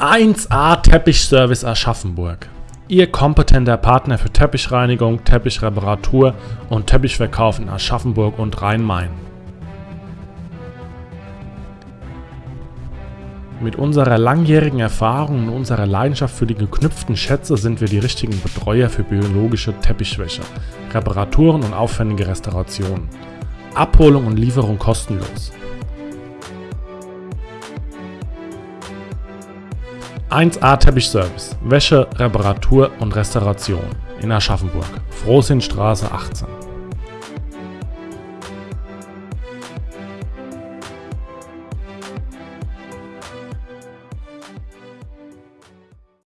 1A Teppichservice Aschaffenburg. Ihr kompetenter Partner für Teppichreinigung, Teppichreparatur und Teppichverkauf in Aschaffenburg und Rhein-Main. Mit unserer langjährigen Erfahrung und unserer Leidenschaft für die geknüpften Schätze sind wir die richtigen Betreuer für biologische Teppichwäsche, Reparaturen und aufwendige Restaurationen. Abholung und Lieferung kostenlos. 1A Teppichservice, Wäsche, Reparatur und Restauration in Aschaffenburg, Frohsinnstraße 18.